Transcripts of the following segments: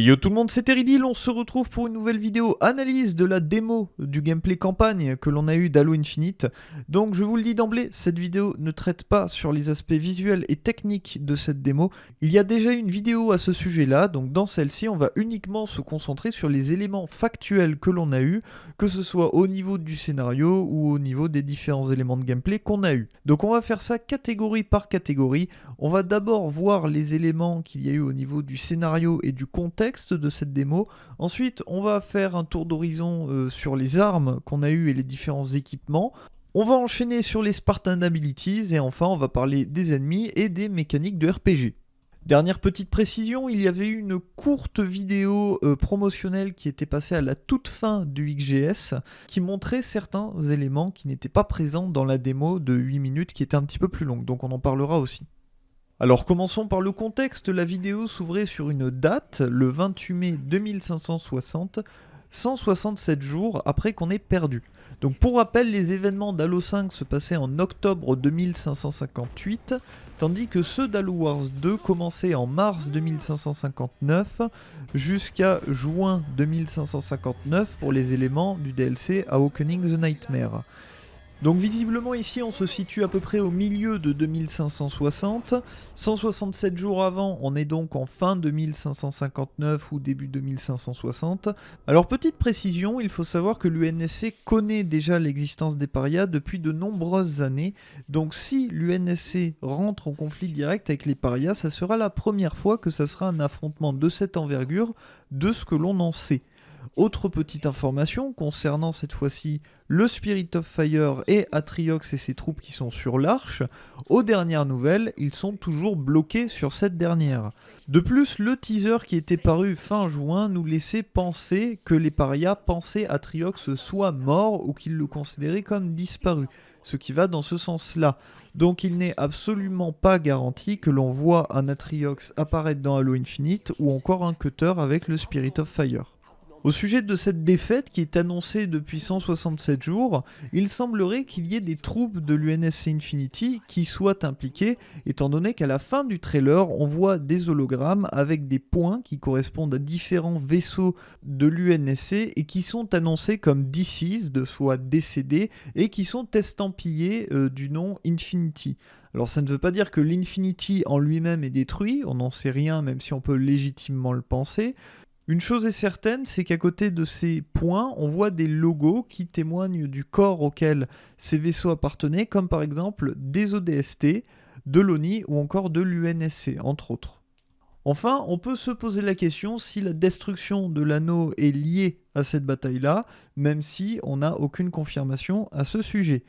Yo tout le monde, c'est Teridil, on se retrouve pour une nouvelle vidéo analyse de la démo du gameplay campagne que l'on a eu d'Halo Infinite. Donc je vous le dis d'emblée, cette vidéo ne traite pas sur les aspects visuels et techniques de cette démo. Il y a déjà une vidéo à ce sujet-là, donc dans celle-ci on va uniquement se concentrer sur les éléments factuels que l'on a eu, que ce soit au niveau du scénario ou au niveau des différents éléments de gameplay qu'on a eu. Donc on va faire ça catégorie par catégorie. On va d'abord voir les éléments qu'il y a eu au niveau du scénario et du contexte de cette démo. Ensuite, on va faire un tour d'horizon euh, sur les armes qu'on a eues et les différents équipements. On va enchaîner sur les Spartan Abilities et enfin on va parler des ennemis et des mécaniques de RPG. Dernière petite précision, il y avait une courte vidéo euh, promotionnelle qui était passée à la toute fin du XGS qui montrait certains éléments qui n'étaient pas présents dans la démo de 8 minutes qui était un petit peu plus longue, donc on en parlera aussi. Alors commençons par le contexte, la vidéo s'ouvrait sur une date, le 28 mai 2560, 167 jours après qu'on ait perdu. Donc pour rappel, les événements d'Halo 5 se passaient en octobre 2558, tandis que ceux d'Halo Wars 2 commençaient en mars 2559 jusqu'à juin 2559 pour les éléments du DLC Awakening the Nightmare. Donc visiblement ici on se situe à peu près au milieu de 2560, 167 jours avant on est donc en fin 2559 ou début 2560. Alors petite précision, il faut savoir que l'UNSC connaît déjà l'existence des parias depuis de nombreuses années, donc si l'UNSC rentre en conflit direct avec les parias, ça sera la première fois que ça sera un affrontement de cette envergure de ce que l'on en sait. Autre petite information concernant cette fois-ci le Spirit of Fire et Atriox et ses troupes qui sont sur l'arche, aux dernières nouvelles, ils sont toujours bloqués sur cette dernière. De plus, le teaser qui était paru fin juin nous laissait penser que les parias pensaient Atriox soit mort ou qu'ils le considéraient comme disparu, ce qui va dans ce sens-là. Donc il n'est absolument pas garanti que l'on voit un Atriox apparaître dans Halo Infinite ou encore un Cutter avec le Spirit of Fire. Au sujet de cette défaite qui est annoncée depuis 167 jours, il semblerait qu'il y ait des troupes de l'UNSC Infinity qui soient impliquées, étant donné qu'à la fin du trailer, on voit des hologrammes avec des points qui correspondent à différents vaisseaux de l'UNSC et qui sont annoncés comme deceased, soit décédés, et qui sont estampillés euh, du nom Infinity. Alors ça ne veut pas dire que l'Infinity en lui-même est détruit, on n'en sait rien même si on peut légitimement le penser, une chose est certaine, c'est qu'à côté de ces points, on voit des logos qui témoignent du corps auquel ces vaisseaux appartenaient, comme par exemple des ODST, de l'ONI ou encore de l'UNSC, entre autres. Enfin, on peut se poser la question si la destruction de l'anneau est liée à cette bataille-là, même si on n'a aucune confirmation à ce sujet.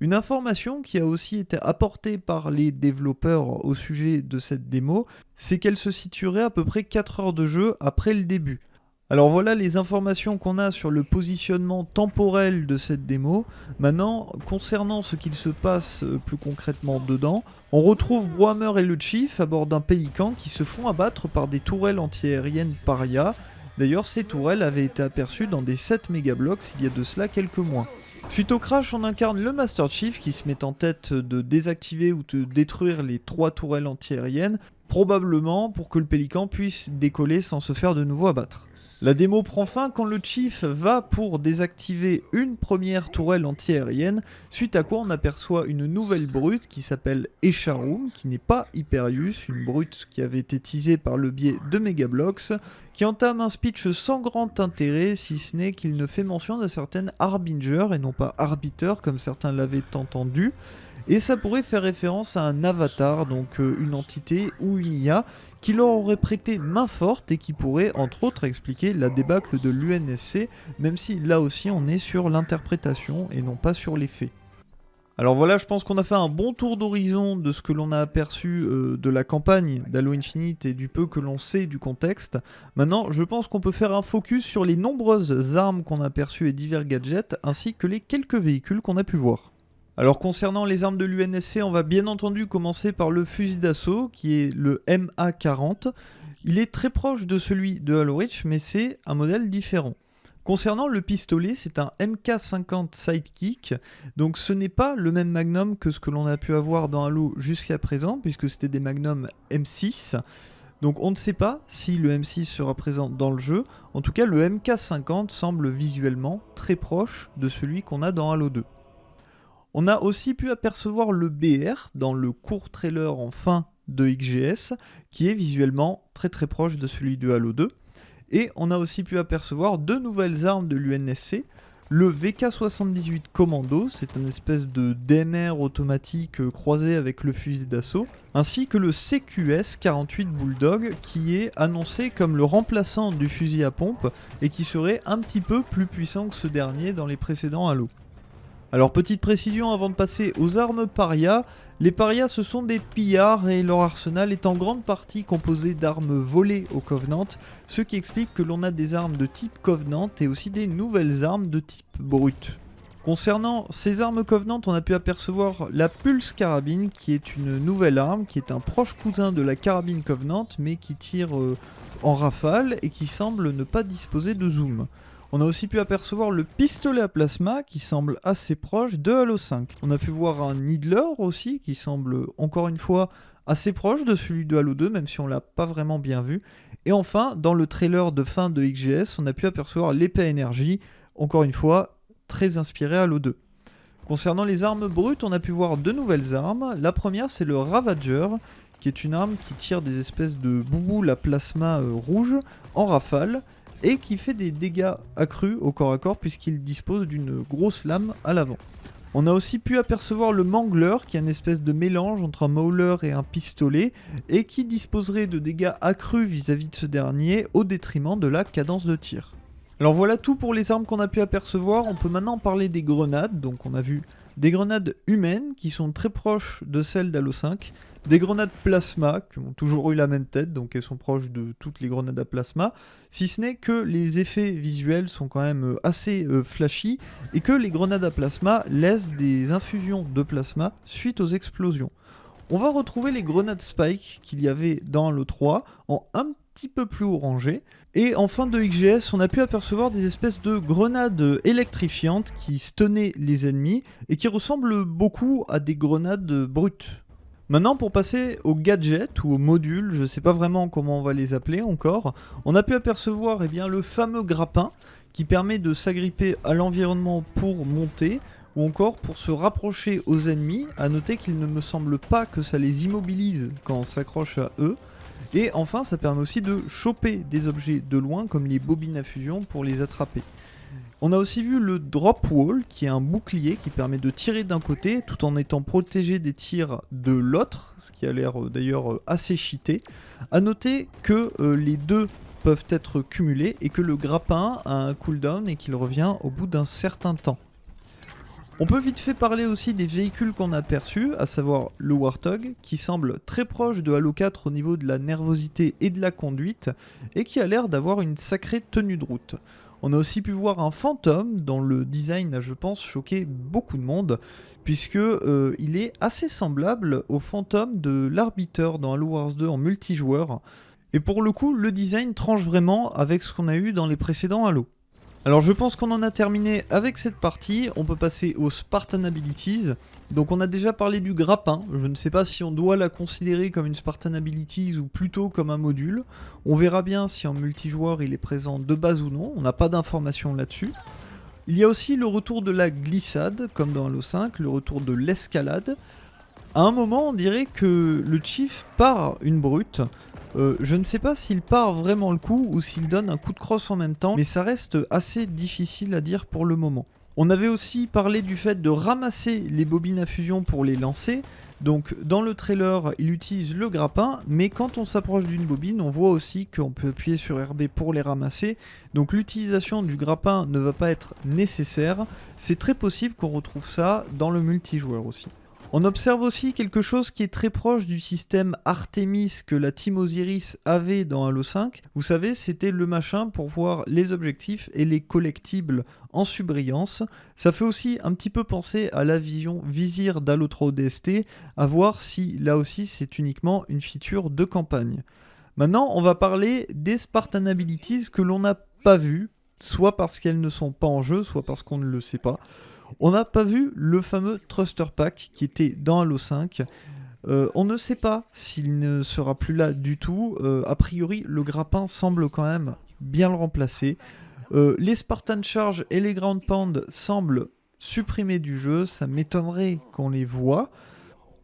Une information qui a aussi été apportée par les développeurs au sujet de cette démo, c'est qu'elle se situerait à peu près 4 heures de jeu après le début. Alors voilà les informations qu'on a sur le positionnement temporel de cette démo. Maintenant, concernant ce qu'il se passe euh, plus concrètement dedans, on retrouve Brohammer et le Chief à bord d'un pélican qui se font abattre par des tourelles antiaériennes paria. D'ailleurs, ces tourelles avaient été aperçues dans des 7 mégablocks il y a de cela quelques mois. Suite au crash, on incarne le Master Chief qui se met en tête de désactiver ou de détruire les trois tourelles antiaériennes, probablement pour que le Pélican puisse décoller sans se faire de nouveau abattre. La démo prend fin quand le Chief va pour désactiver une première tourelle antiaérienne, suite à quoi on aperçoit une nouvelle brute qui s'appelle Echarum, qui n'est pas Hyperius, une brute qui avait été teasée par le biais de Megablocks, qui entame un speech sans grand intérêt, si ce n'est qu'il ne fait mention d'un certain Harbinger et non pas Arbiter comme certains l'avaient entendu. Et ça pourrait faire référence à un avatar, donc euh, une entité ou une IA, qui leur aurait prêté main forte et qui pourrait entre autres expliquer la débâcle de l'UNSC, même si là aussi on est sur l'interprétation et non pas sur les faits. Alors voilà, je pense qu'on a fait un bon tour d'horizon de ce que l'on a aperçu euh, de la campagne d'Halo Infinite et du peu que l'on sait du contexte. Maintenant, je pense qu'on peut faire un focus sur les nombreuses armes qu'on a aperçues et divers gadgets, ainsi que les quelques véhicules qu'on a pu voir. Alors concernant les armes de l'UNSC, on va bien entendu commencer par le fusil d'assaut, qui est le MA40. Il est très proche de celui de Halo Reach, mais c'est un modèle différent. Concernant le pistolet, c'est un MK50 Sidekick, donc ce n'est pas le même magnum que ce que l'on a pu avoir dans Halo jusqu'à présent, puisque c'était des magnums M6. Donc on ne sait pas si le M6 sera présent dans le jeu, en tout cas le MK50 semble visuellement très proche de celui qu'on a dans Halo 2. On a aussi pu apercevoir le BR dans le court trailer en fin de XGS, qui est visuellement très très proche de celui de Halo 2. Et on a aussi pu apercevoir deux nouvelles armes de l'UNSC, le VK78 Commando, c'est un espèce de DMR automatique euh, croisé avec le fusil d'assaut, ainsi que le CQS 48 Bulldog qui est annoncé comme le remplaçant du fusil à pompe et qui serait un petit peu plus puissant que ce dernier dans les précédents Halo. Alors petite précision avant de passer aux armes paria, les parias ce sont des pillards et leur arsenal est en grande partie composé d'armes volées au Covenant, ce qui explique que l'on a des armes de type Covenant et aussi des nouvelles armes de type brut. Concernant ces armes Covenant, on a pu apercevoir la Pulse Carabine qui est une nouvelle arme, qui est un proche cousin de la carabine Covenant mais qui tire euh, en rafale et qui semble ne pas disposer de zoom. On a aussi pu apercevoir le pistolet à plasma qui semble assez proche de Halo 5. On a pu voir un Needler aussi qui semble encore une fois assez proche de celui de Halo 2 même si on l'a pas vraiment bien vu. Et enfin dans le trailer de fin de XGS on a pu apercevoir l'épée énergie, encore une fois très inspiré Halo 2. Concernant les armes brutes on a pu voir deux nouvelles armes. La première c'est le Ravager qui est une arme qui tire des espèces de bouboules à plasma euh, rouge en rafale et qui fait des dégâts accrus au corps à corps puisqu'il dispose d'une grosse lame à l'avant. On a aussi pu apercevoir le Mangler qui est une espèce de mélange entre un Mauler et un pistolet et qui disposerait de dégâts accrus vis-à-vis de ce dernier au détriment de la cadence de tir. Alors voilà tout pour les armes qu'on a pu apercevoir, on peut maintenant parler des grenades, donc on a vu des grenades humaines qui sont très proches de celles d'Halo 5, des grenades plasma qui ont toujours eu la même tête, donc elles sont proches de toutes les grenades à plasma, si ce n'est que les effets visuels sont quand même euh, assez euh, flashy et que les grenades à plasma laissent des infusions de plasma suite aux explosions. On va retrouver les grenades Spike qu'il y avait dans le 3 en un petit peu plus orangé. Et en fin de XGS, on a pu apercevoir des espèces de grenades électrifiantes qui stenaient les ennemis et qui ressemblent beaucoup à des grenades brutes. Maintenant, pour passer aux gadgets ou aux modules, je ne sais pas vraiment comment on va les appeler encore, on a pu apercevoir eh bien, le fameux grappin qui permet de s'agripper à l'environnement pour monter ou encore pour se rapprocher aux ennemis. A noter qu'il ne me semble pas que ça les immobilise quand on s'accroche à eux. Et enfin, ça permet aussi de choper des objets de loin comme les bobines à fusion pour les attraper. On a aussi vu le drop wall qui est un bouclier qui permet de tirer d'un côté tout en étant protégé des tirs de l'autre, ce qui a l'air euh, d'ailleurs euh, assez cheaté. A noter que euh, les deux peuvent être cumulés et que le grappin a un cooldown et qu'il revient au bout d'un certain temps. On peut vite fait parler aussi des véhicules qu'on a aperçus, à savoir le Warthog, qui semble très proche de Halo 4 au niveau de la nervosité et de la conduite, et qui a l'air d'avoir une sacrée tenue de route. On a aussi pu voir un fantôme dont le design a je pense choqué beaucoup de monde puisque euh, il est assez semblable au fantôme de l'arbiteur dans Halo Wars 2 en multijoueur. Et pour le coup, le design tranche vraiment avec ce qu'on a eu dans les précédents Halo. Alors je pense qu'on en a terminé avec cette partie, on peut passer aux Spartan Abilities. Donc on a déjà parlé du grappin, je ne sais pas si on doit la considérer comme une Spartan Abilities ou plutôt comme un module. On verra bien si en multijoueur il est présent de base ou non, on n'a pas d'informations là-dessus. Il y a aussi le retour de la glissade, comme dans Halo 5, le retour de l'escalade. À un moment on dirait que le Chief part une brute, euh, je ne sais pas s'il part vraiment le coup ou s'il donne un coup de crosse en même temps, mais ça reste assez difficile à dire pour le moment. On avait aussi parlé du fait de ramasser les bobines à fusion pour les lancer. Donc dans le trailer, il utilise le grappin, mais quand on s'approche d'une bobine, on voit aussi qu'on peut appuyer sur RB pour les ramasser. Donc l'utilisation du grappin ne va pas être nécessaire. C'est très possible qu'on retrouve ça dans le multijoueur aussi. On observe aussi quelque chose qui est très proche du système Artemis que la Team Osiris avait dans Halo 5. Vous savez, c'était le machin pour voir les objectifs et les collectibles en subbrillance. Ça fait aussi un petit peu penser à la vision visir d'Halo 3 ODST, à voir si là aussi c'est uniquement une feature de campagne. Maintenant, on va parler des Spartan Abilities que l'on n'a pas vues, soit parce qu'elles ne sont pas en jeu, soit parce qu'on ne le sait pas. On n'a pas vu le fameux Thruster Pack qui était dans Halo 5. Euh, on ne sait pas s'il ne sera plus là du tout. Euh, a priori, le grappin semble quand même bien le remplacer. Euh, les Spartan Charge et les Ground Pound semblent supprimés du jeu. Ça m'étonnerait qu'on les voit.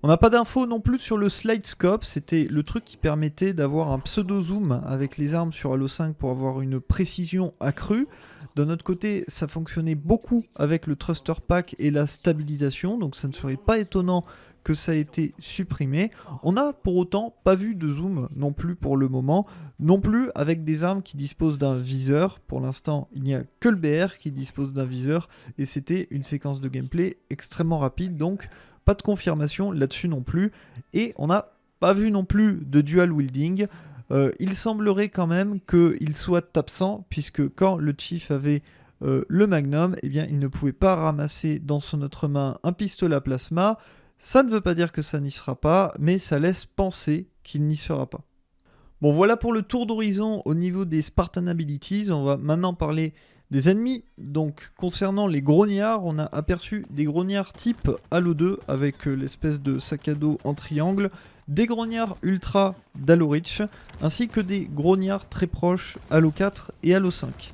On n'a pas d'infos non plus sur le slide scope, c'était le truc qui permettait d'avoir un pseudo zoom avec les armes sur Halo 5 pour avoir une précision accrue. D'un autre côté, ça fonctionnait beaucoup avec le thruster pack et la stabilisation, donc ça ne serait pas étonnant que ça ait été supprimé. On n'a pour autant pas vu de zoom non plus pour le moment, non plus avec des armes qui disposent d'un viseur. Pour l'instant, il n'y a que le BR qui dispose d'un viseur et c'était une séquence de gameplay extrêmement rapide, donc pas de confirmation là-dessus non plus. Et on n'a pas vu non plus de dual wielding. Euh, il semblerait quand même qu'il soit absent, puisque quand le Chief avait euh, le Magnum, eh bien, il ne pouvait pas ramasser dans son autre main un pistolet à plasma. Ça ne veut pas dire que ça n'y sera pas, mais ça laisse penser qu'il n'y sera pas. Bon, voilà pour le tour d'horizon au niveau des Spartan Abilities. On va maintenant parler des ennemis. Donc concernant les grognards, on a aperçu des grognards type Halo 2 avec euh, l'espèce de sac à dos en triangle, des grognards ultra d'Halo Reach, ainsi que des grognards très proches Halo 4 et Halo 5.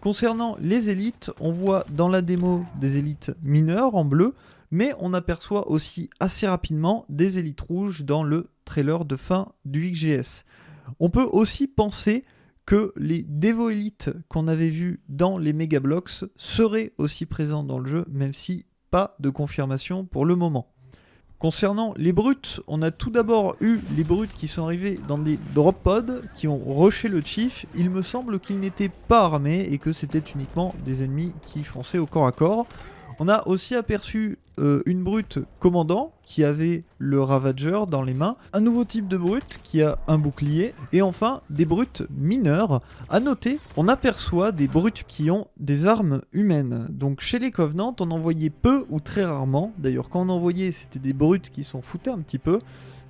Concernant les élites, on voit dans la démo des élites mineures en bleu, mais on aperçoit aussi assez rapidement des élites rouges dans le trailer de fin du XGS. On peut aussi penser que les Devo Elite qu'on avait vus dans les Mega Blocks seraient aussi présents dans le jeu, même si pas de confirmation pour le moment. Concernant les brutes, on a tout d'abord eu les brutes qui sont arrivés dans des drop pods qui ont rushé le chief. Il me semble qu'ils n'étaient pas armés et que c'était uniquement des ennemis qui fonçaient au corps à corps. On a aussi aperçu euh, une brute commandant qui avait le Ravager dans les mains, un nouveau type de brute qui a un bouclier, et enfin des brutes mineurs. A noter, on aperçoit des brutes qui ont des armes humaines. Donc chez les Covenants, on en voyait peu ou très rarement. D'ailleurs, quand on en voyait, c'était des brutes qui s'en foutaient un petit peu.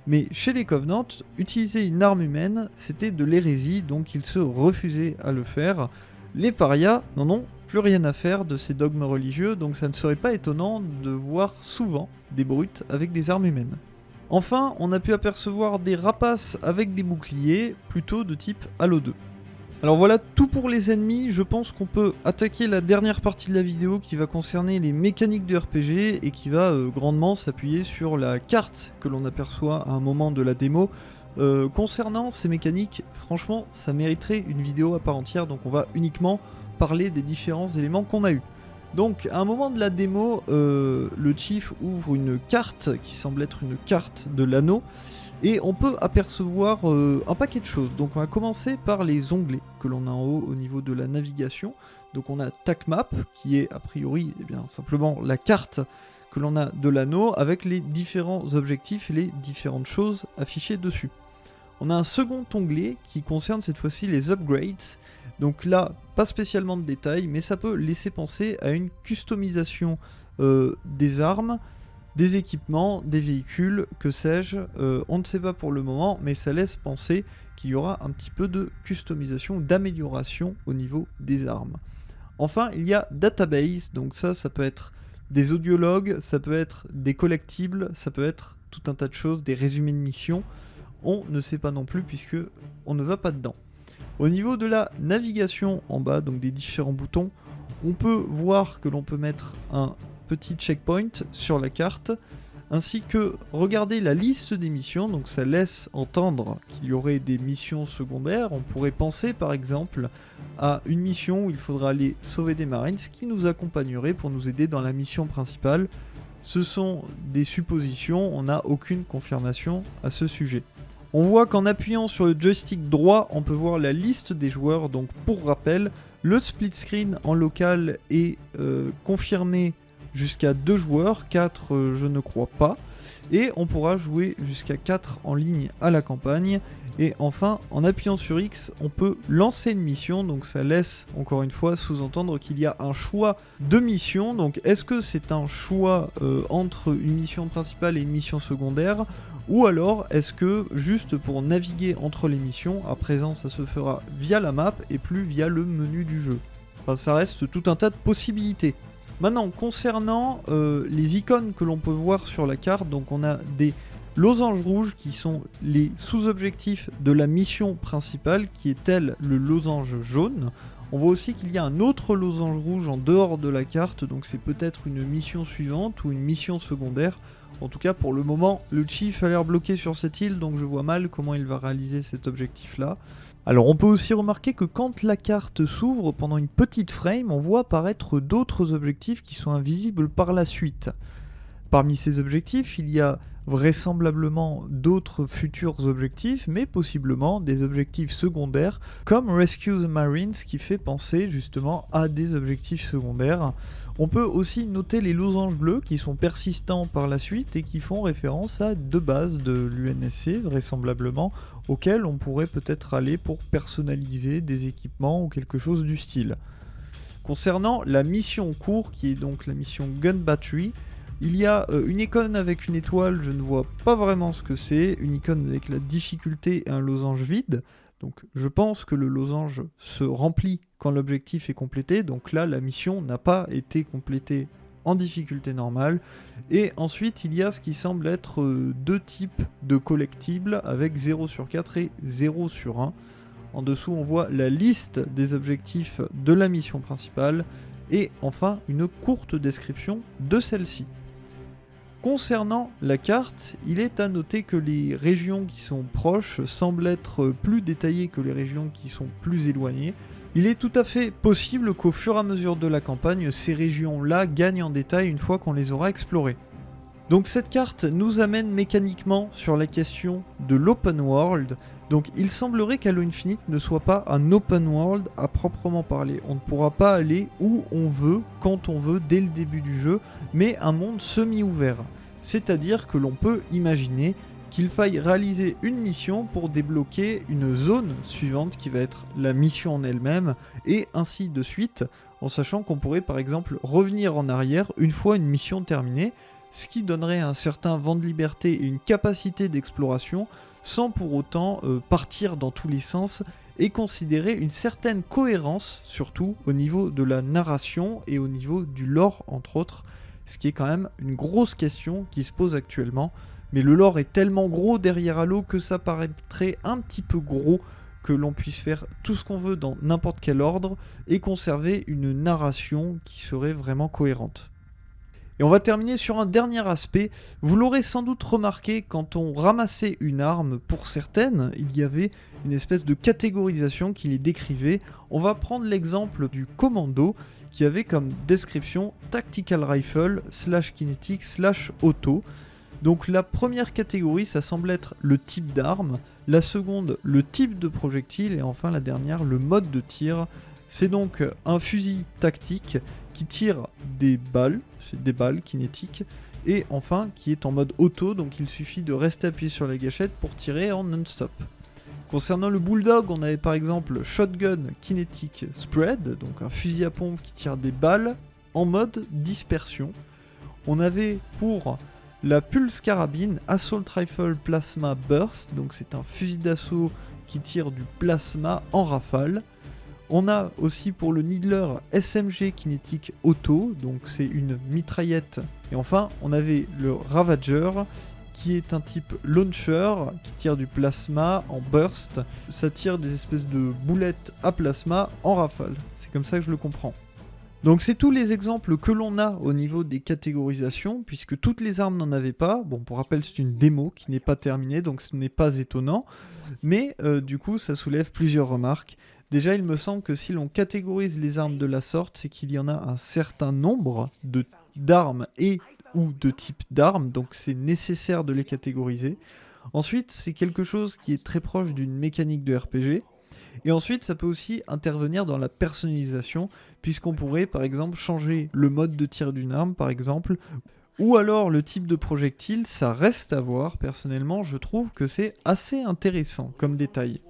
Mais chez les Covenants, utiliser une arme humaine, c'était de l'hérésie, donc ils se refusaient à le faire. Les parias n'en ont plus rien à faire de ces dogmes religieux, donc ça ne serait pas étonnant de voir souvent des brutes avec des armes humaines. Enfin, on a pu apercevoir des rapaces avec des boucliers, plutôt de type Halo 2. Alors voilà tout pour les ennemis, je pense qu'on peut attaquer la dernière partie de la vidéo qui va concerner les mécaniques de RPG et qui va euh, grandement s'appuyer sur la carte que l'on aperçoit à un moment de la démo. Euh, concernant ces mécaniques, franchement ça mériterait une vidéo à part entière, donc on va uniquement parler des différents éléments qu'on a eu. Donc à un moment de la démo, euh, le Chief ouvre une carte qui semble être une carte de l'anneau et on peut apercevoir euh, un paquet de choses. Donc on va commencer par les onglets que l'on a en haut au niveau de la navigation. Donc on a TACMAP qui est a priori eh bien, simplement la carte que l'on a de l'anneau avec les différents objectifs et les différentes choses affichées dessus. On a un second onglet qui concerne cette fois-ci les upgrades donc là, pas spécialement de détails, mais ça peut laisser penser à une customisation euh, des armes, des équipements, des véhicules, que sais-je. Euh, on ne sait pas pour le moment, mais ça laisse penser qu'il y aura un petit peu de customisation, d'amélioration au niveau des armes. Enfin, il y a database, donc ça, ça peut être des audiologues, ça peut être des collectibles, ça peut être tout un tas de choses, des résumés de missions. On ne sait pas non plus puisque on ne va pas dedans. Au niveau de la navigation en bas, donc des différents boutons, on peut voir que l'on peut mettre un petit checkpoint sur la carte, ainsi que regarder la liste des missions, donc ça laisse entendre qu'il y aurait des missions secondaires. On pourrait penser par exemple à une mission où il faudra aller sauver des marines qui nous accompagnerait pour nous aider dans la mission principale. Ce sont des suppositions, on n'a aucune confirmation à ce sujet. On voit qu'en appuyant sur le joystick droit, on peut voir la liste des joueurs. Donc pour rappel, le split screen en local est euh, confirmé jusqu'à 2 joueurs, 4 euh, je ne crois pas. Et on pourra jouer jusqu'à 4 en ligne à la campagne. Et enfin, en appuyant sur X, on peut lancer une mission, donc ça laisse encore une fois sous-entendre qu'il y a un choix de mission. Donc est-ce que c'est un choix euh, entre une mission principale et une mission secondaire? Ou alors est-ce que juste pour naviguer entre les missions, à présent ça se fera via la map et plus via le menu du jeu? Enfin ça reste tout un tas de possibilités. Maintenant concernant euh, les icônes que l'on peut voir sur la carte, donc on a des losanges rouges qui sont les sous-objectifs de la mission principale qui est elle le losange jaune. On voit aussi qu'il y a un autre losange rouge en dehors de la carte, donc c'est peut-être une mission suivante ou une mission secondaire. En tout cas, pour le moment, le Chief a l'air bloqué sur cette île, donc je vois mal comment il va réaliser cet objectif-là. Alors on peut aussi remarquer que quand la carte s'ouvre pendant une petite frame, on voit apparaître d'autres objectifs qui sont invisibles par la suite. Parmi ces objectifs, il y a vraisemblablement d'autres futurs objectifs, mais possiblement des objectifs secondaires, comme Rescue the Marines, qui fait penser justement à des objectifs secondaires. On peut aussi noter les losanges bleus qui sont persistants par la suite et qui font référence à deux bases de l'UNSC, vraisemblablement, auxquelles on pourrait peut-être aller pour personnaliser des équipements ou quelque chose du style. Concernant la mission court, qui est donc la mission Gun Battery, il y a euh, une icône avec une étoile, je ne vois pas vraiment ce que c'est. Une icône avec la difficulté et un losange vide. Donc je pense que le losange se remplit quand l'objectif est complété. Donc là, la mission n'a pas été complétée en difficulté normale. Et ensuite, il y a ce qui semble être euh, deux types de collectibles avec 0 sur 4 et 0 sur 1. En dessous, on voit la liste des objectifs de la mission principale et enfin une courte description de celle-ci. Concernant la carte, il est à noter que les régions qui sont proches semblent être plus détaillées que les régions qui sont plus éloignées. Il est tout à fait possible qu'au fur et à mesure de la campagne, ces régions-là gagnent en détail une fois qu'on les aura explorées. Donc cette carte nous amène mécaniquement sur la question de l'open world donc il semblerait qu'Halo Infinite ne soit pas un open world à proprement parler. On ne pourra pas aller où on veut, quand on veut, dès le début du jeu, mais un monde semi-ouvert. C'est-à-dire que l'on peut imaginer qu'il faille réaliser une mission pour débloquer une zone suivante qui va être la mission en elle-même, et ainsi de suite, en sachant qu'on pourrait par exemple revenir en arrière une fois une mission terminée, ce qui donnerait un certain vent de liberté et une capacité d'exploration sans pour autant euh, partir dans tous les sens et considérer une certaine cohérence, surtout au niveau de la narration et au niveau du lore, entre autres, ce qui est quand même une grosse question qui se pose actuellement. Mais le lore est tellement gros derrière Halo que ça paraîtrait un petit peu gros que l'on puisse faire tout ce qu'on veut dans n'importe quel ordre et conserver une narration qui serait vraiment cohérente. Et on va terminer sur un dernier aspect. Vous l'aurez sans doute remarqué, quand on ramassait une arme, pour certaines, il y avait une espèce de catégorisation qui les décrivait. On va prendre l'exemple du commando qui avait comme description Tactical Rifle slash kinetic slash auto. Donc la première catégorie, ça semble être le type d'arme, la seconde, le type de projectile, et enfin la dernière, le mode de tir. C'est donc un fusil tactique qui tire des balles, des balles kinétiques, et enfin qui est en mode auto, donc il suffit de rester appuyé sur la gâchette pour tirer en non-stop. Concernant le Bulldog, on avait par exemple Shotgun Kinetic Spread, donc un fusil à pompe qui tire des balles en mode dispersion. On avait pour la Pulse Carabine Assault Rifle Plasma Burst, donc c'est un fusil d'assaut qui tire du plasma en rafale. On a aussi pour le Needler SMG Kinetic Auto, donc c'est une mitraillette. Et enfin, on avait le Ravager qui est un type launcher qui tire du plasma en burst. Ça tire des espèces de boulettes à plasma en rafale. C'est comme ça que je le comprends. Donc c'est tous les exemples que l'on a au niveau des catégorisations, puisque toutes les armes n'en avaient pas. Bon, pour rappel, c'est une démo qui n'est pas terminée, donc ce n'est pas étonnant. Mais euh, du coup, ça soulève plusieurs remarques. Déjà, il me semble que si l'on catégorise les armes de la sorte, c'est qu'il y en a un certain nombre d'armes et ou de types d'armes, donc c'est nécessaire de les catégoriser. Ensuite, c'est quelque chose qui est très proche d'une mécanique de RPG. Et ensuite, ça peut aussi intervenir dans la personnalisation, puisqu'on pourrait par exemple changer le mode de tir d'une arme, par exemple, ou alors le type de projectile, ça reste à voir. Personnellement, je trouve que c'est assez intéressant comme détail.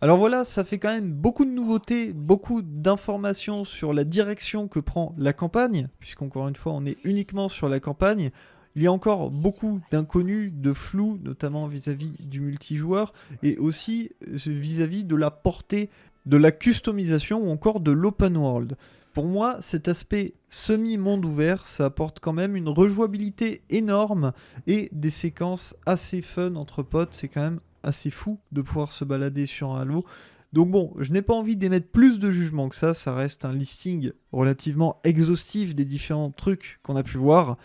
Alors voilà, ça fait quand même beaucoup de nouveautés, beaucoup d'informations sur la direction que prend la campagne, puisqu'encore une fois on est uniquement sur la campagne. Il y a encore beaucoup d'inconnus, de flou, notamment vis-à-vis du multijoueur, et aussi vis à -vis de la portée de la customisation ou encore de l'open world. pour moi, cet aspect semi-monde ouvert, ça apporte quand même une rejouabilité énorme et des séquences assez fun entre potes. C'est quand même assez fou de pouvoir se balader sur un Halo. Donc bon, je n'ai pas envie d'émettre plus de jugement que ça, ça reste un listing relativement exhaustif des différents trucs qu'on a pu voir.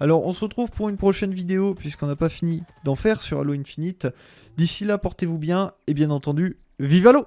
Alors on se retrouve pour une prochaine vidéo puisqu'on n'a pas fini d'en faire sur Halo Infinite. D'ici là, portez-vous bien et bien entendu, vive Halo